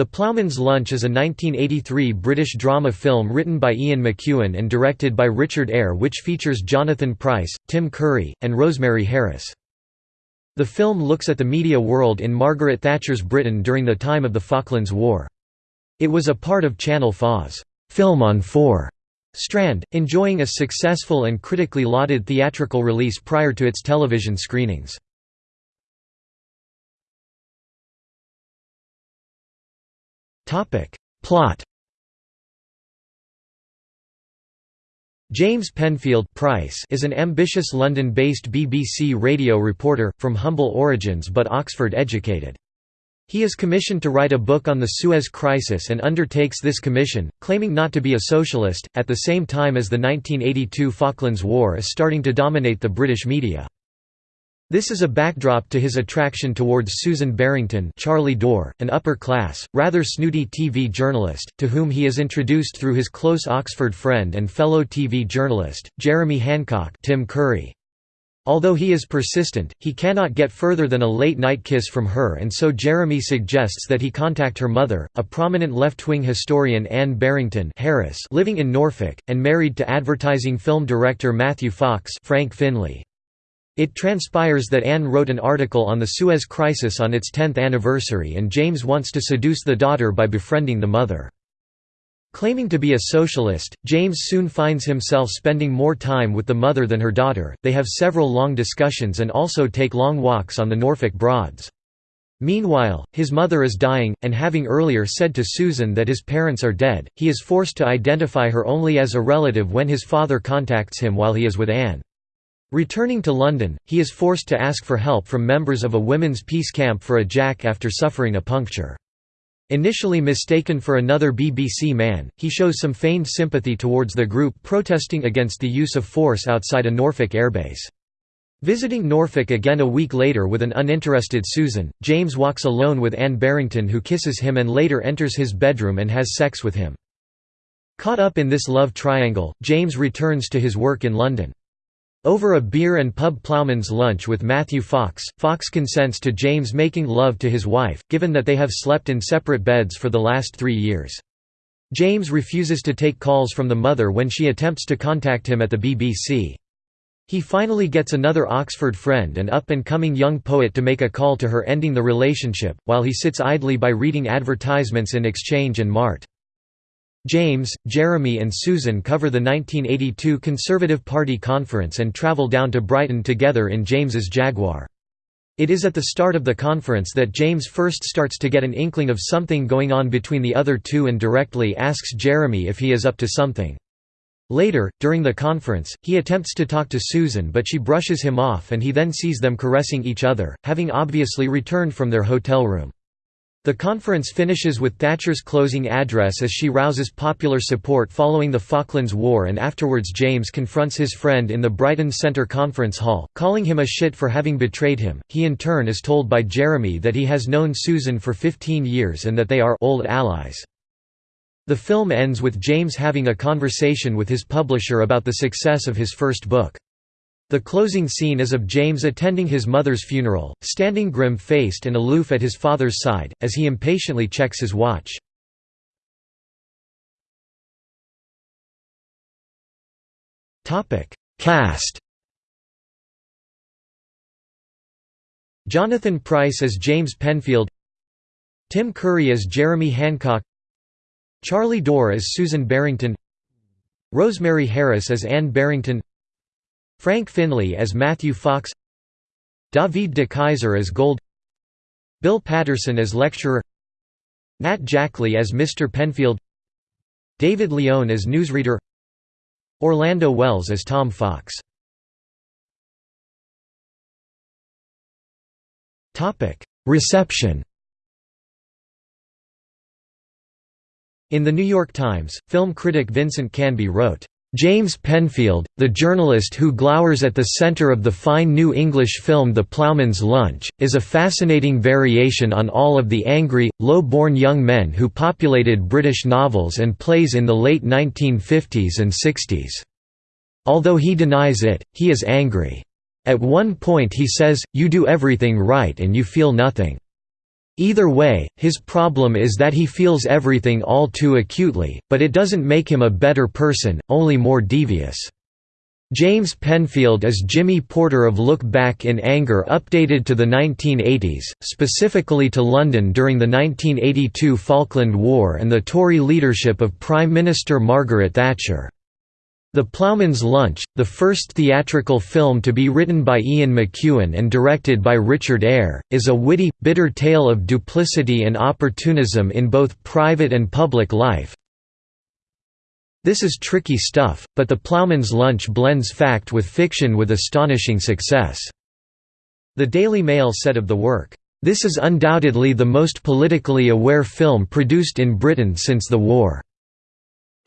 The Ploughman's Lunch is a 1983 British drama film written by Ian McEwan and directed by Richard Eyre which features Jonathan Pryce, Tim Curry, and Rosemary Harris. The film looks at the media world in Margaret Thatcher's Britain during the time of the Falklands War. It was a part of Channel 4's Film on 4 strand, enjoying a successful and critically lauded theatrical release prior to its television screenings. Plot James Penfield Pryce is an ambitious London-based BBC radio reporter, from humble origins but Oxford-educated. He is commissioned to write a book on the Suez Crisis and undertakes this commission, claiming not to be a socialist, at the same time as the 1982 Falklands War is starting to dominate the British media. This is a backdrop to his attraction towards Susan Barrington Charlie Dore, an upper-class, rather snooty TV journalist, to whom he is introduced through his close Oxford friend and fellow TV journalist, Jeremy Hancock Tim Curry. Although he is persistent, he cannot get further than a late-night kiss from her and so Jeremy suggests that he contact her mother, a prominent left-wing historian Anne Barrington Harris living in Norfolk, and married to advertising film director Matthew Fox Frank Finlay. It transpires that Anne wrote an article on the Suez Crisis on its 10th anniversary and James wants to seduce the daughter by befriending the mother. Claiming to be a socialist, James soon finds himself spending more time with the mother than her daughter. They have several long discussions and also take long walks on the Norfolk Broads. Meanwhile, his mother is dying, and having earlier said to Susan that his parents are dead, he is forced to identify her only as a relative when his father contacts him while he is with Anne. Returning to London, he is forced to ask for help from members of a women's peace camp for a jack after suffering a puncture. Initially mistaken for another BBC man, he shows some feigned sympathy towards the group protesting against the use of force outside a Norfolk airbase. Visiting Norfolk again a week later with an uninterested Susan, James walks alone with Anne Barrington who kisses him and later enters his bedroom and has sex with him. Caught up in this love triangle, James returns to his work in London. Over a beer and pub ploughman's lunch with Matthew Fox, Fox consents to James making love to his wife, given that they have slept in separate beds for the last three years. James refuses to take calls from the mother when she attempts to contact him at the BBC. He finally gets another Oxford friend and up-and-coming young poet to make a call to her ending the relationship, while he sits idly by reading advertisements in Exchange and Mart. James, Jeremy and Susan cover the 1982 Conservative Party conference and travel down to Brighton together in James's Jaguar. It is at the start of the conference that James first starts to get an inkling of something going on between the other two and directly asks Jeremy if he is up to something. Later, during the conference, he attempts to talk to Susan but she brushes him off and he then sees them caressing each other, having obviously returned from their hotel room. The conference finishes with Thatcher's closing address as she rouses popular support following the Falklands War and afterwards James confronts his friend in the Brighton Centre Conference Hall, calling him a shit for having betrayed him. He in turn is told by Jeremy that he has known Susan for 15 years and that they are old allies. The film ends with James having a conversation with his publisher about the success of his first book. The closing scene is of James attending his mother's funeral, standing grim-faced and aloof at his father's side, as he impatiently checks his watch. Cast Jonathan Pryce as James Penfield Tim Curry as Jeremy Hancock Charlie Dore as Susan Barrington Rosemary Harris as Anne Barrington Frank Finlay as Matthew Fox David de Keyser as Gold Bill Paterson as lecturer Nat Jackley as Mr. Penfield David Leone as newsreader Orlando Wells as Tom Fox Reception In The New York Times, film critic Vincent Canby wrote, James Penfield, the journalist who glowers at the center of the fine new English film The Ploughman's Lunch, is a fascinating variation on all of the angry, low-born young men who populated British novels and plays in the late 1950s and 60s. Although he denies it, he is angry. At one point he says, you do everything right and you feel nothing. Either way, his problem is that he feels everything all too acutely, but it doesn't make him a better person, only more devious. James Penfield as Jimmy Porter of Look Back in Anger updated to the 1980s, specifically to London during the 1982 Falkland War and the Tory leadership of Prime Minister Margaret Thatcher. The Ploughman's Lunch, the first theatrical film to be written by Ian McEwan and directed by Richard Eyre, is a witty, bitter tale of duplicity and opportunism in both private and public life, this is tricky stuff, but The Ploughman's Lunch blends fact with fiction with astonishing success. The Daily Mail said of the work, "...this is undoubtedly the most politically aware film produced in Britain since the war."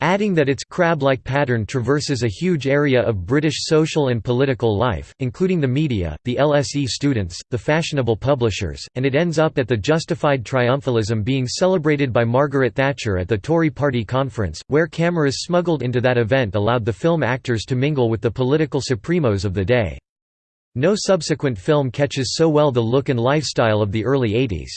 Adding that its crab-like pattern traverses a huge area of British social and political life, including the media, the LSE students, the fashionable publishers, and it ends up at the justified triumphalism being celebrated by Margaret Thatcher at the Tory party conference, where cameras smuggled into that event allowed the film actors to mingle with the political supremos of the day. No subsequent film catches so well the look and lifestyle of the early 80s.